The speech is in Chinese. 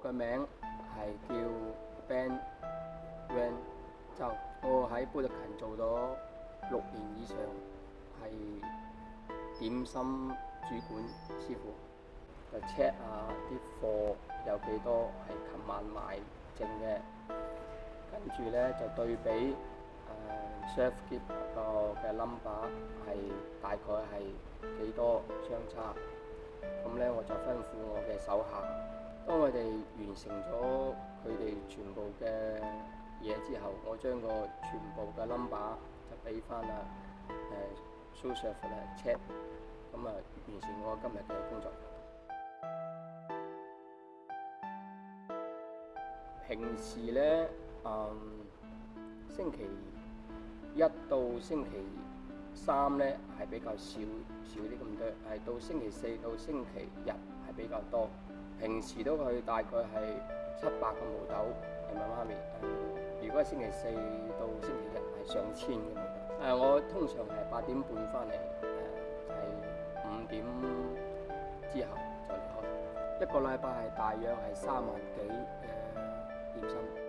我嘅名係叫 Ben r a n 就我喺布特勤做咗六年以上，係點心主管師傅。就 check 下啲貨有幾多係琴晚買剩嘅，跟住咧就對比誒 chef k 個嘅 number 係大概係幾多相差。咁咧我就吩咐我嘅手下。當我哋完成咗佢哋全部嘅嘢之後，我將個全部嘅 number 就俾翻啦。誒，Sousa 嚟 check，咁啊，完成我今日嘅工作。平時咧，嗯，星期一到星期三咧係比較少少啲咁多，係到星期四到星期日係比較多。平時都去大概係七百個毛豆，人咪媽咪。如果星期四到星期日係上千嘅。毛誒，我通常係八點半翻嚟，誒係五點之後再離開。一個禮拜係大約係三萬幾嘅年薪。